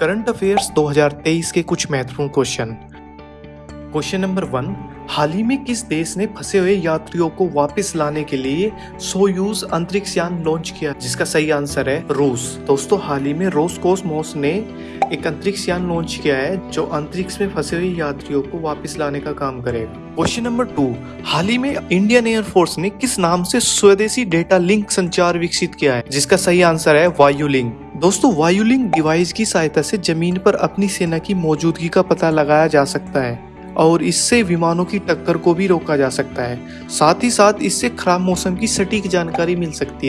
Current affairs 2023 के कुछ महत्वपूर्ण क्वेश्चन। क्वेश्चन नंबर वन, हाल ही में किस देश ने फंसे हुए यात्रियों को वापस लाने के लिए सोयूज अंतरिक्ष यान लॉन्च किया? जिसका सही आंसर है रूस। दोस्तों, हाल ही में रोसकोसमोस ने एक अंतरिक्ष यान लॉन्च किया है, जो अंतरिक्ष में फंसे हुए यात्रियों को वापस लाने का काम करेगा। क्वेश्चन नंबर टू, हाल ही में इंडियन एयरफोर्स ने किस नाम से स्वदेशी डेटा लिंक संचार विकसित किया है? जिसका सही आंसर है वायु लिंक दोस्तों, वायुलिंग डिवाइस की सहायता से ज़मीन पर अपनी सेना की मौजूदगी का पता लगाया जा सकता है और इससे विमानों की टक्कर को भी रोका जा सकता है। साथ ही साथ इससे खराब मौसम की सटीक जानकारी मिल सकती है।